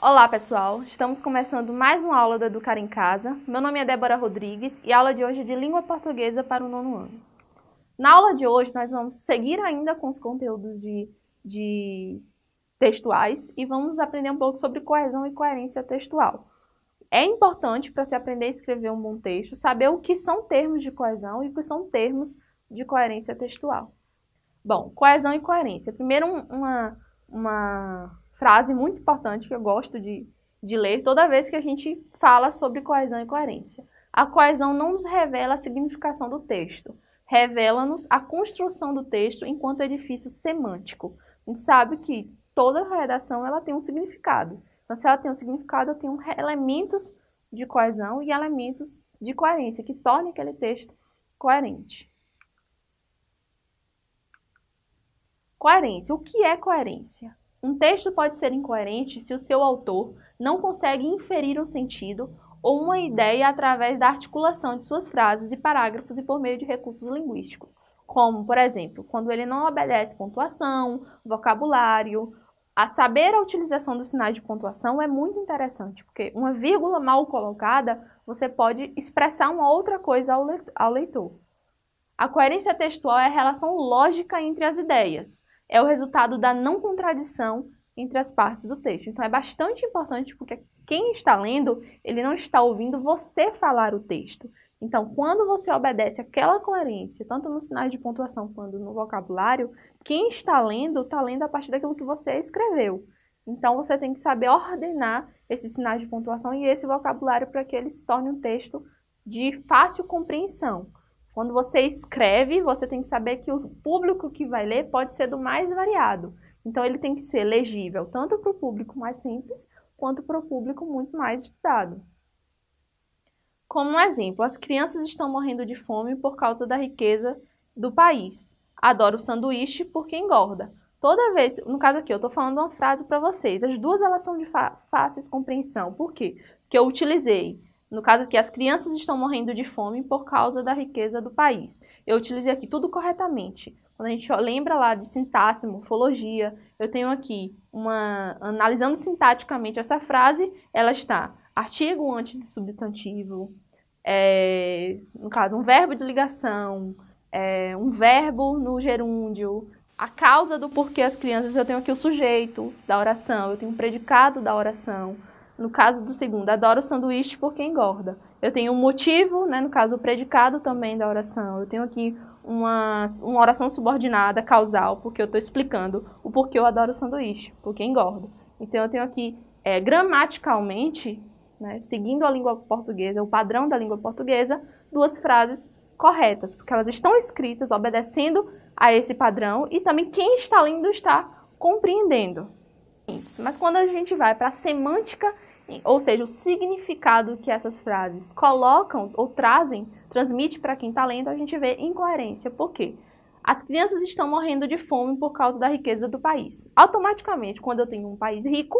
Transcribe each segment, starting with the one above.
Olá pessoal, estamos começando mais uma aula do Educar em Casa. Meu nome é Débora Rodrigues e a aula de hoje é de Língua Portuguesa para o nono ano. Na aula de hoje nós vamos seguir ainda com os conteúdos de, de textuais e vamos aprender um pouco sobre coesão e coerência textual. É importante para se aprender a escrever um bom texto saber o que são termos de coesão e o que são termos de coerência textual. Bom, coesão e coerência. Primeiro uma, uma frase muito importante que eu gosto de, de ler toda vez que a gente fala sobre coesão e coerência. A coesão não nos revela a significação do texto, revela-nos a construção do texto enquanto edifício semântico. A gente sabe que toda redação ela tem um significado. Então, se ela tem um significado, eu tenho elementos de coesão e elementos de coerência, que tornem aquele texto coerente. Coerência. O que é coerência? Um texto pode ser incoerente se o seu autor não consegue inferir um sentido ou uma ideia através da articulação de suas frases e parágrafos e por meio de recursos linguísticos, como, por exemplo, quando ele não obedece pontuação, vocabulário. A saber a utilização dos sinais de pontuação é muito interessante, porque uma vírgula mal colocada, você pode expressar uma outra coisa ao leitor. A coerência textual é a relação lógica entre as ideias, é o resultado da não contradição entre as partes do texto. Então é bastante importante porque quem está lendo, ele não está ouvindo você falar o texto. Então, quando você obedece aquela coerência, tanto nos sinais de pontuação quanto no vocabulário, quem está lendo, está lendo a partir daquilo que você escreveu. Então, você tem que saber ordenar esses sinais de pontuação e esse vocabulário para que ele se torne um texto de fácil compreensão. Quando você escreve, você tem que saber que o público que vai ler pode ser do mais variado. Então, ele tem que ser legível tanto para o público mais simples, quanto para o público muito mais estudado. Como um exemplo, as crianças estão morrendo de fome por causa da riqueza do país. Adoro sanduíche porque engorda. Toda vez, no caso aqui, eu estou falando uma frase para vocês. As duas elas são de fácil compreensão. Por quê? Porque eu utilizei no caso aqui, as crianças estão morrendo de fome por causa da riqueza do país. Eu utilizei aqui tudo corretamente. Quando a gente lembra lá de sintaxe, morfologia, eu tenho aqui uma... Analisando sintaticamente essa frase, ela está artigo antes de substantivo, é, no caso, um verbo de ligação, é, um verbo no gerúndio, a causa do porquê as crianças, eu tenho aqui o sujeito da oração, eu tenho o predicado da oração, no caso do segundo, adoro sanduíche porque engorda. Eu tenho um motivo, né, no caso o predicado também da oração. Eu tenho aqui uma, uma oração subordinada, causal, porque eu estou explicando o porquê eu adoro sanduíche, porque engorda. Então eu tenho aqui, é, gramaticalmente, né, seguindo a língua portuguesa, o padrão da língua portuguesa, duas frases corretas, porque elas estão escritas obedecendo a esse padrão e também quem está lendo está compreendendo. Mas quando a gente vai para a semântica ou seja, o significado que essas frases colocam ou trazem, transmite para quem está lendo, a gente vê incoerência. Por quê? As crianças estão morrendo de fome por causa da riqueza do país. Automaticamente, quando eu tenho um país rico,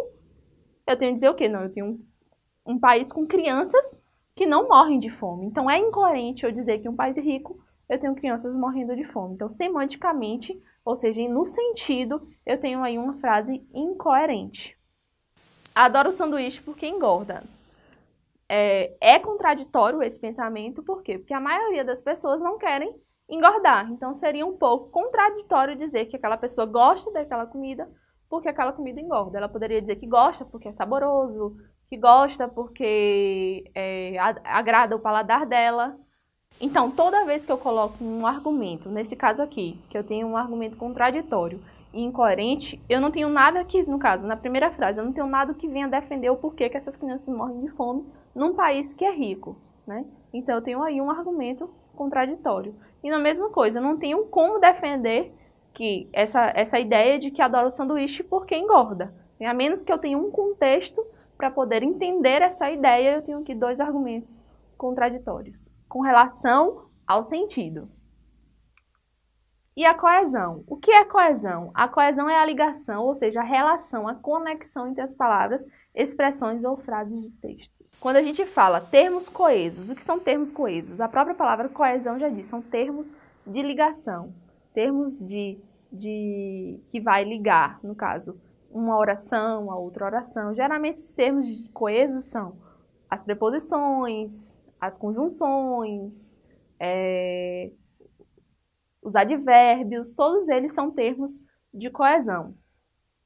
eu tenho que dizer o quê? Não, eu tenho um, um país com crianças que não morrem de fome. Então, é incoerente eu dizer que um país rico, eu tenho crianças morrendo de fome. Então, semanticamente, ou seja, no sentido, eu tenho aí uma frase incoerente. Adoro sanduíche porque engorda. É, é contraditório esse pensamento, por quê? Porque a maioria das pessoas não querem engordar. Então seria um pouco contraditório dizer que aquela pessoa gosta daquela comida porque aquela comida engorda. Ela poderia dizer que gosta porque é saboroso, que gosta porque é, agrada o paladar dela. Então, toda vez que eu coloco um argumento, nesse caso aqui, que eu tenho um argumento contraditório, e incoerente, eu não tenho nada que, no caso, na primeira frase, eu não tenho nada que venha defender o porquê que essas crianças morrem de fome num país que é rico, né? Então eu tenho aí um argumento contraditório. E na mesma coisa, eu não tenho como defender que essa, essa ideia de que adoro sanduíche porque engorda. A menos que eu tenha um contexto para poder entender essa ideia, eu tenho aqui dois argumentos contraditórios com relação ao sentido. E a coesão. O que é coesão? A coesão é a ligação, ou seja, a relação, a conexão entre as palavras, expressões ou frases de texto. Quando a gente fala termos coesos, o que são termos coesos? A própria palavra coesão já diz, são termos de ligação, termos de, de que vai ligar, no caso, uma oração, a outra oração. Geralmente os termos coesos são as preposições, as conjunções, é, os advérbios, todos eles são termos de coesão.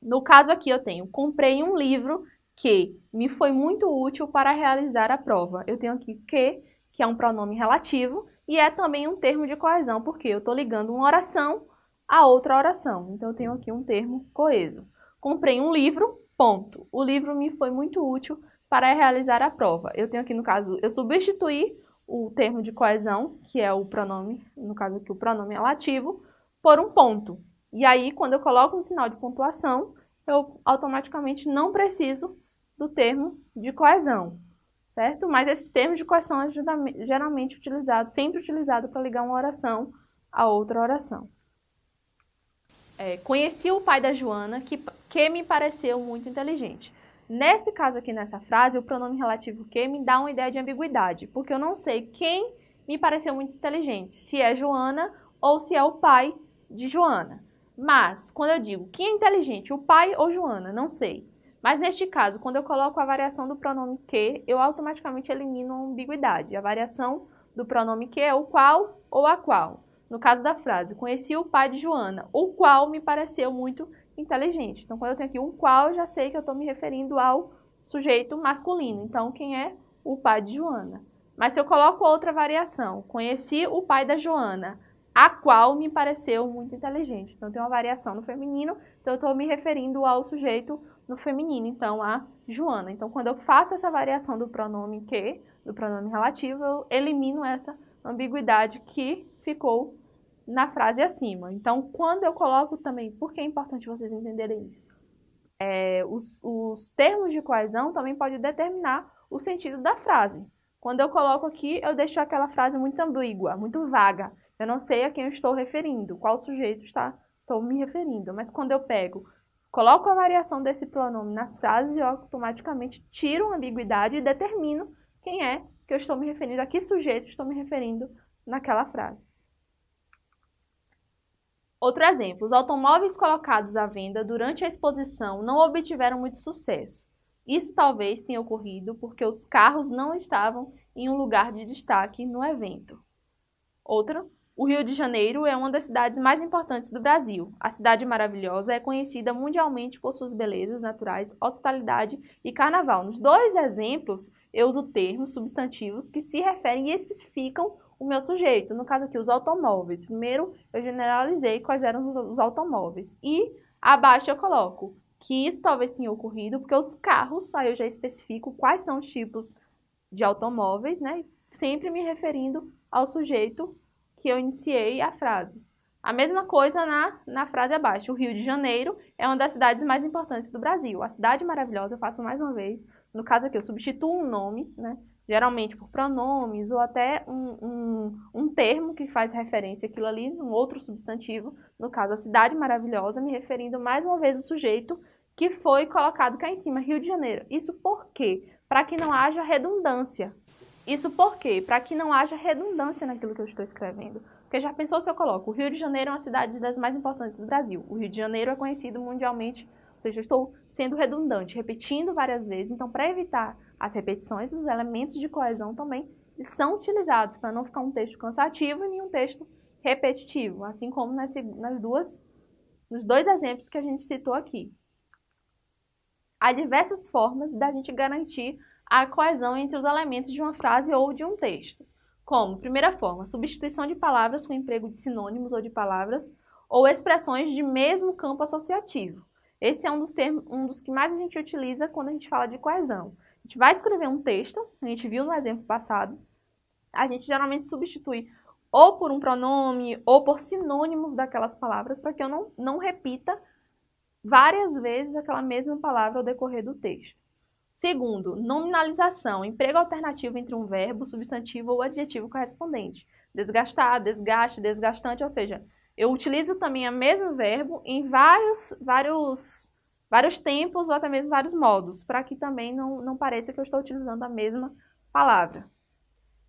No caso aqui eu tenho, comprei um livro que me foi muito útil para realizar a prova. Eu tenho aqui que, que é um pronome relativo, e é também um termo de coesão, porque eu estou ligando uma oração a outra oração. Então eu tenho aqui um termo coeso. Comprei um livro, ponto. O livro me foi muito útil para realizar a prova. Eu tenho aqui, no caso, eu substituí o termo de coesão, que é o pronome, no caso aqui o pronome relativo, por um ponto. E aí, quando eu coloco um sinal de pontuação, eu automaticamente não preciso do termo de coesão, certo? Mas esses termos de coesão é geralmente utilizados, sempre utilizado para ligar uma oração a outra oração. É, conheci o pai da Joana, que, que me pareceu muito inteligente. Nesse caso aqui, nessa frase, o pronome relativo que me dá uma ideia de ambiguidade, porque eu não sei quem me pareceu muito inteligente, se é Joana ou se é o pai de Joana. Mas, quando eu digo quem é inteligente, o pai ou Joana, não sei. Mas neste caso, quando eu coloco a variação do pronome que, eu automaticamente elimino a ambiguidade. A variação do pronome que é o qual ou a qual. No caso da frase, conheci o pai de Joana, o qual me pareceu muito inteligente. Então, quando eu tenho aqui um qual, já sei que eu estou me referindo ao sujeito masculino. Então, quem é o pai de Joana? Mas se eu coloco outra variação, conheci o pai da Joana, a qual me pareceu muito inteligente. Então, tem uma variação no feminino, então eu estou me referindo ao sujeito no feminino, então a Joana. Então, quando eu faço essa variação do pronome que, do pronome relativo, eu elimino essa ambiguidade que ficou na frase acima. Então, quando eu coloco também, por que é importante vocês entenderem isso? É, os, os termos de coesão também podem determinar o sentido da frase. Quando eu coloco aqui, eu deixo aquela frase muito ambígua, muito vaga. Eu não sei a quem eu estou referindo, qual sujeito está, estou me referindo. Mas quando eu pego, coloco a variação desse pronome nas frases, eu automaticamente tiro a ambiguidade e determino quem é que eu estou me referindo, a que sujeito estou me referindo naquela frase. Outro exemplo, os automóveis colocados à venda durante a exposição não obtiveram muito sucesso. Isso talvez tenha ocorrido porque os carros não estavam em um lugar de destaque no evento. Outra, o Rio de Janeiro é uma das cidades mais importantes do Brasil. A cidade maravilhosa é conhecida mundialmente por suas belezas naturais, hospitalidade e carnaval. Nos dois exemplos, eu uso termos substantivos que se referem e especificam o meu sujeito. No caso aqui, os automóveis. Primeiro, eu generalizei quais eram os automóveis. E abaixo eu coloco que isso talvez tenha ocorrido porque os carros, aí eu já especifico quais são os tipos de automóveis, né? Sempre me referindo ao sujeito que eu iniciei a frase. A mesma coisa na, na frase abaixo. O Rio de Janeiro é uma das cidades mais importantes do Brasil. A cidade maravilhosa, eu faço mais uma vez. No caso aqui, eu substituo um nome, né? Geralmente por pronomes ou até um, um, um, termo que faz referência àquilo ali, um outro substantivo, no caso a cidade maravilhosa, me referindo mais uma vez ao sujeito que foi colocado cá em cima, Rio de Janeiro. Isso por quê? Para que não haja redundância. Isso por quê? Para que não haja redundância naquilo que eu estou escrevendo. Porque já pensou se eu coloco o Rio de Janeiro é uma cidade das mais importantes do Brasil. O Rio de Janeiro é conhecido mundialmente, seja, eu estou sendo redundante, repetindo várias vezes. Então, para evitar as repetições, os elementos de coesão também são utilizados para não ficar um texto cansativo e nem um texto repetitivo, assim como nas, nas duas, nos dois exemplos que a gente citou aqui. Há diversas formas da gente garantir a coesão entre os elementos de uma frase ou de um texto. Como, primeira forma, substituição de palavras com emprego de sinônimos ou de palavras ou expressões de mesmo campo associativo. Esse é um dos, termos, um dos que mais a gente utiliza quando a gente fala de coesão. A gente vai escrever um texto, a gente viu no exemplo passado, a gente geralmente substitui ou por um pronome ou por sinônimos daquelas palavras para que eu não, não repita várias vezes aquela mesma palavra ao decorrer do texto. Segundo, nominalização, emprego alternativo entre um verbo, substantivo ou adjetivo correspondente. Desgastar, desgaste, desgastante, ou seja, eu utilizo também o mesmo verbo em vários, vários, vários tempos ou até mesmo vários modos, para que também não, não pareça que eu estou utilizando a mesma palavra.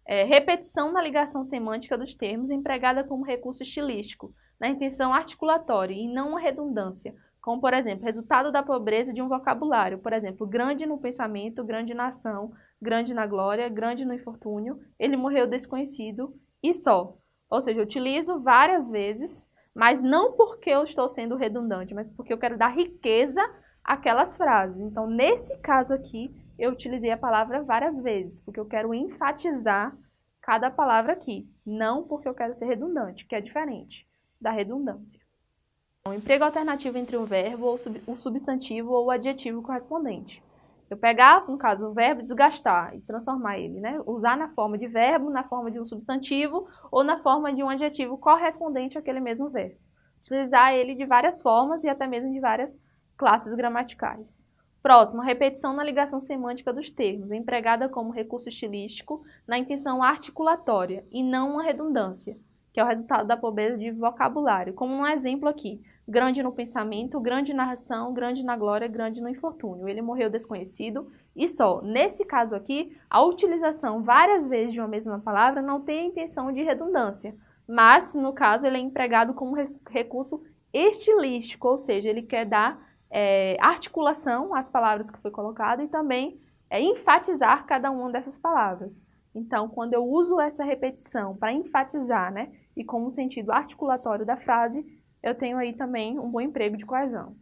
É, repetição na ligação semântica dos termos empregada como recurso estilístico, na intenção articulatória e não uma redundância, como, por exemplo, resultado da pobreza de um vocabulário. Por exemplo, grande no pensamento, grande na ação, grande na glória, grande no infortúnio, ele morreu desconhecido e só. Ou seja, eu utilizo várias vezes, mas não porque eu estou sendo redundante, mas porque eu quero dar riqueza àquelas frases. Então, nesse caso aqui, eu utilizei a palavra várias vezes, porque eu quero enfatizar cada palavra aqui, não porque eu quero ser redundante, que é diferente da redundância. Um emprego alternativo entre o verbo, ou o substantivo ou o adjetivo correspondente. Eu pegar, no caso, o verbo desgastar e transformar ele, né? Usar na forma de verbo, na forma de um substantivo ou na forma de um adjetivo correspondente àquele mesmo verbo. Utilizar ele de várias formas e até mesmo de várias classes gramaticais. Próximo, repetição na ligação semântica dos termos, empregada como recurso estilístico na intenção articulatória e não uma redundância, que é o resultado da pobreza de vocabulário. Como um exemplo aqui, grande no pensamento, grande na ação, grande na glória, grande no infortúnio. Ele morreu desconhecido e só. Nesse caso aqui, a utilização várias vezes de uma mesma palavra não tem a intenção de redundância, mas, no caso, ele é empregado como recurso estilístico, ou seja, ele quer dar é, articulação às palavras que foi colocado e também é, enfatizar cada uma dessas palavras. Então, quando eu uso essa repetição para enfatizar, né, e como sentido articulatório da frase, eu tenho aí também um bom emprego de coesão.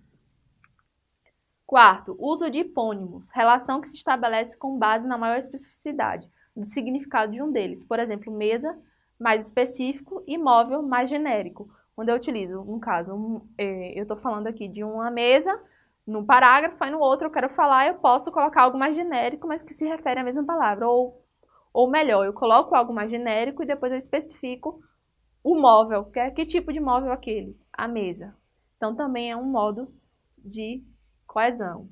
Quarto, uso de hipônimos, relação que se estabelece com base na maior especificidade do significado de um deles. Por exemplo, mesa, mais específico, e móvel, mais genérico. Quando eu utilizo, no caso, um, é, eu estou falando aqui de uma mesa, num parágrafo, aí no outro eu quero falar, eu posso colocar algo mais genérico, mas que se refere à mesma palavra. Ou, ou melhor, eu coloco algo mais genérico e depois eu especifico o móvel, que, é, que tipo de móvel é aquele? A mesa. Então, também é um modo de coesão.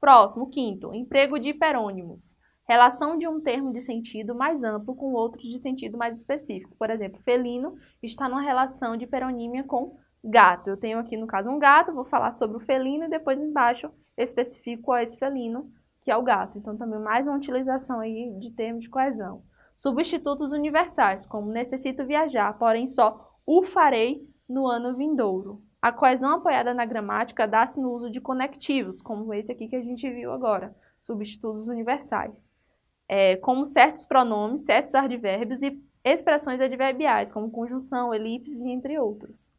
Próximo, quinto, emprego de hiperônimos. Relação de um termo de sentido mais amplo com outros de sentido mais específico. Por exemplo, felino está numa relação de hiperonímia com gato. Eu tenho aqui, no caso, um gato, vou falar sobre o felino e depois embaixo eu especifico qual é esse felino, que é o gato. Então, também mais uma utilização aí de termos de coesão. Substitutos universais, como necessito viajar, porém só o farei no ano vindouro. A coesão apoiada na gramática dá-se no uso de conectivos, como esse aqui que a gente viu agora, substitutos universais, é, como certos pronomes, certos advérbios e expressões adverbiais, como conjunção, elipse, entre outros.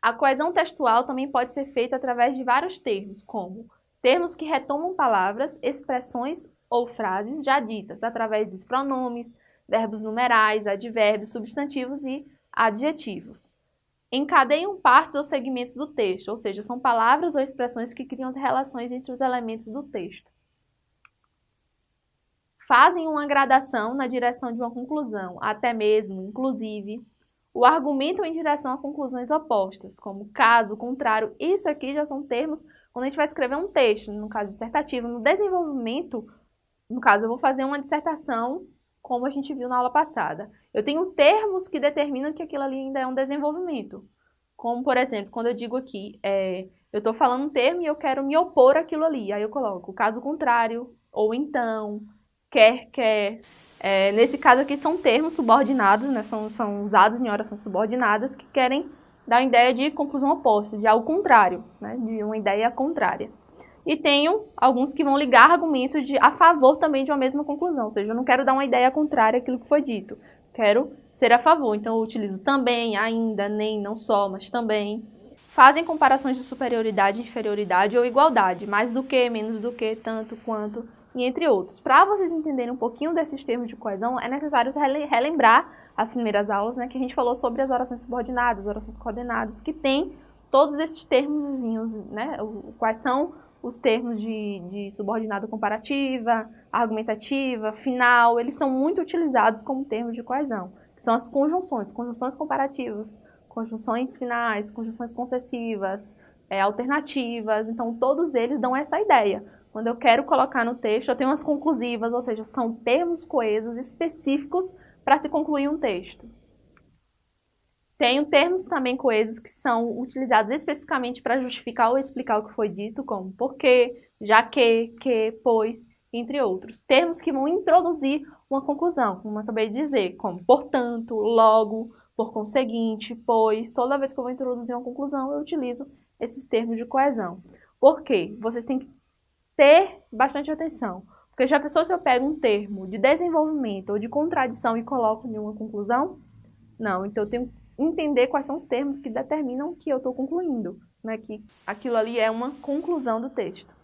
A coesão textual também pode ser feita através de vários termos, como termos que retomam palavras, expressões ou frases já ditas através dos pronomes, verbos numerais, advérbios, substantivos e adjetivos. Encadeiam partes ou segmentos do texto, ou seja, são palavras ou expressões que criam as relações entre os elementos do texto. Fazem uma gradação na direção de uma conclusão, até mesmo, inclusive, o argumento em direção a conclusões opostas, como caso, contrário. Isso aqui já são termos quando a gente vai escrever um texto, no caso dissertativo. No desenvolvimento, no caso, eu vou fazer uma dissertação, como a gente viu na aula passada. Eu tenho termos que determinam que aquilo ali ainda é um desenvolvimento. Como, por exemplo, quando eu digo aqui, é, eu estou falando um termo e eu quero me opor àquilo ali. Aí eu coloco caso contrário, ou então, quer, quer. É, nesse caso aqui são termos subordinados, né, são, são usados em orações subordinadas que querem dar uma ideia de conclusão oposta, de algo contrário, né, de uma ideia contrária e tenho alguns que vão ligar argumentos de, a favor também de uma mesma conclusão, ou seja, eu não quero dar uma ideia contrária àquilo que foi dito, quero ser a favor, então eu utilizo também, ainda, nem, não só, mas também. Fazem comparações de superioridade, inferioridade ou igualdade, mais do que, menos do que, tanto, quanto, e entre outros. Para vocês entenderem um pouquinho desses termos de coesão, é necessário relembrar as primeiras aulas, né, que a gente falou sobre as orações subordinadas, orações coordenadas, que tem todos esses termos, né, quais são os termos de, de subordinado comparativa, argumentativa, final, eles são muito utilizados como termos de coesão, que são as conjunções, conjunções comparativas, conjunções finais, conjunções concessivas, é, alternativas, então todos eles dão essa ideia. Quando eu quero colocar no texto, eu tenho as conclusivas, ou seja, são termos coesos específicos para se concluir um texto. Tenho termos também coesos que são utilizados especificamente para justificar ou explicar o que foi dito, como porque, já que, que, pois, entre outros. Termos que vão introduzir uma conclusão, como eu acabei de dizer, como portanto, logo, por conseguinte, pois, toda vez que eu vou introduzir uma conclusão, eu utilizo esses termos de coesão. Por quê? Vocês têm que ter bastante atenção. Porque já pensou se eu pego um termo de desenvolvimento ou de contradição e coloco em uma conclusão? Não, então eu tenho que entender quais são os termos que determinam que eu estou concluindo, né? que aquilo ali é uma conclusão do texto.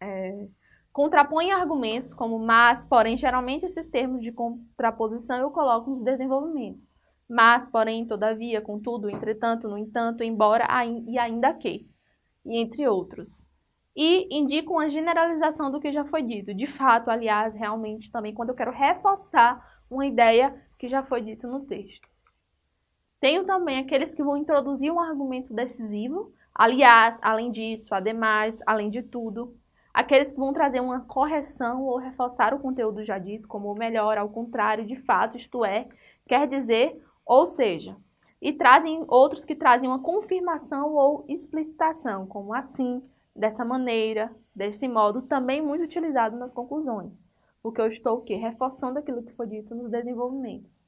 É, contrapõe argumentos como mas, porém, geralmente esses termos de contraposição eu coloco nos desenvolvimentos. Mas, porém, todavia, contudo, entretanto, no entanto, embora e ainda que, e entre outros. E indico uma generalização do que já foi dito. De fato, aliás, realmente também quando eu quero reforçar uma ideia que já foi dito no texto. Tenho também aqueles que vão introduzir um argumento decisivo, aliás, além disso, ademais, além de tudo. Aqueles que vão trazer uma correção ou reforçar o conteúdo já dito, como melhor, ao contrário, de fato, isto é, quer dizer, ou seja. E trazem outros que trazem uma confirmação ou explicitação, como assim, dessa maneira, desse modo, também muito utilizado nas conclusões. Porque eu estou o quê? Reforçando aquilo que foi dito nos desenvolvimentos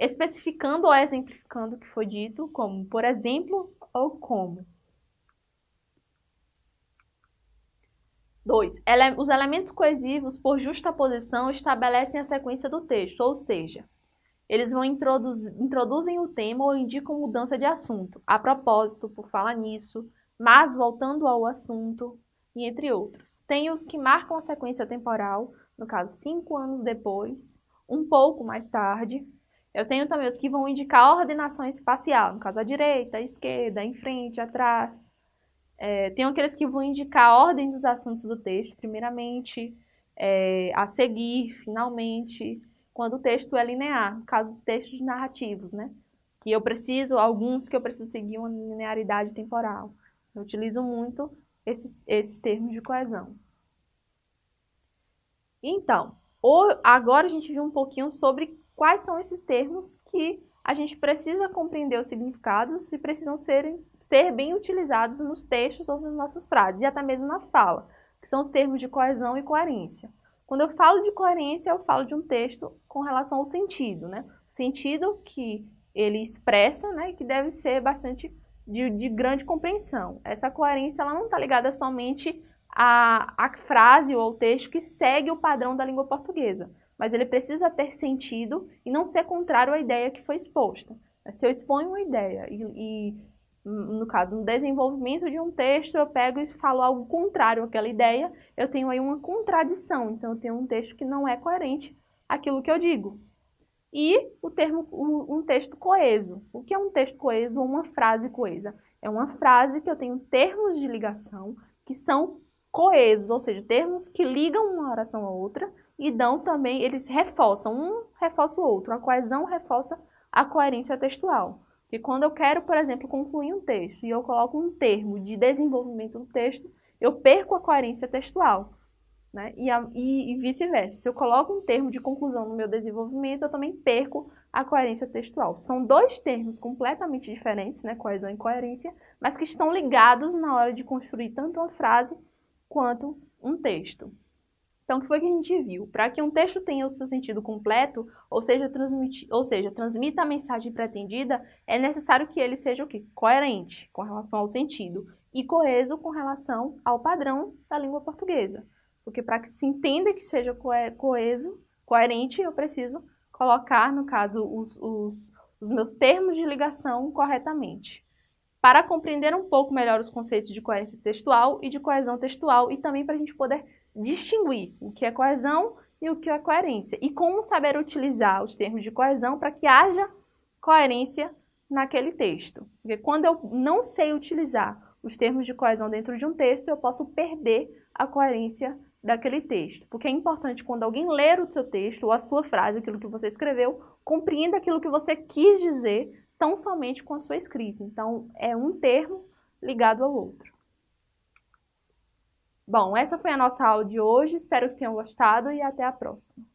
especificando ou exemplificando o que foi dito, como por exemplo ou como. 2. Ele os elementos coesivos, por justaposição, estabelecem a sequência do texto, ou seja, eles vão introduz, introduzem o tema ou indicam mudança de assunto, a propósito, por falar nisso, mas voltando ao assunto, e entre outros. Tem os que marcam a sequência temporal, no caso, cinco anos depois, um pouco mais tarde, eu tenho também os que vão indicar a ordenação espacial, no caso, à direita, à esquerda, em frente, atrás. É, tenho aqueles que vão indicar a ordem dos assuntos do texto, primeiramente, é, a seguir, finalmente, quando o texto é linear, no caso dos textos narrativos, né? Que eu preciso, alguns que eu preciso seguir uma linearidade temporal. Eu utilizo muito esses, esses termos de coesão. Então, agora a gente viu um pouquinho sobre quais são esses termos que a gente precisa compreender os significados e precisam ser, ser bem utilizados nos textos ou nas nossas frases, e até mesmo na fala, que são os termos de coesão e coerência. Quando eu falo de coerência, eu falo de um texto com relação ao sentido, né? O sentido que ele expressa, né, que deve ser bastante de, de grande compreensão. Essa coerência ela não está ligada somente à, à frase ou ao texto que segue o padrão da língua portuguesa, mas ele precisa ter sentido e não ser contrário à ideia que foi exposta. Se eu exponho uma ideia e, e no caso, no desenvolvimento de um texto, eu pego e falo algo contrário àquela ideia, eu tenho aí uma contradição, então eu tenho um texto que não é coerente àquilo que eu digo. E o termo, um texto coeso. O que é um texto coeso ou uma frase coesa? É uma frase que eu tenho termos de ligação que são coesos, ou seja, termos que ligam uma oração à outra, e dão também, eles reforçam, um reforça o outro, a coesão reforça a coerência textual. E quando eu quero, por exemplo, concluir um texto e eu coloco um termo de desenvolvimento do texto, eu perco a coerência textual. Né? E, e, e vice-versa. Se eu coloco um termo de conclusão no meu desenvolvimento, eu também perco a coerência textual. São dois termos completamente diferentes, né? coesão e coerência, mas que estão ligados na hora de construir tanto uma frase quanto um texto. Então, o que foi que a gente viu? Para que um texto tenha o seu sentido completo, ou seja, ou seja, transmita a mensagem pretendida, é necessário que ele seja o quê? Coerente com relação ao sentido e coeso com relação ao padrão da língua portuguesa. Porque para que se entenda que seja coeso, coerente, eu preciso colocar, no caso, os, os, os meus termos de ligação corretamente. Para compreender um pouco melhor os conceitos de coerência textual e de coesão textual e também para a gente poder distinguir o que é coesão e o que é coerência. E como saber utilizar os termos de coesão para que haja coerência naquele texto. Porque quando eu não sei utilizar os termos de coesão dentro de um texto, eu posso perder a coerência daquele texto. Porque é importante quando alguém ler o seu texto ou a sua frase, aquilo que você escreveu, compreenda aquilo que você quis dizer tão somente com a sua escrita. Então, é um termo ligado ao outro. Bom, essa foi a nossa aula de hoje, espero que tenham gostado e até a próxima.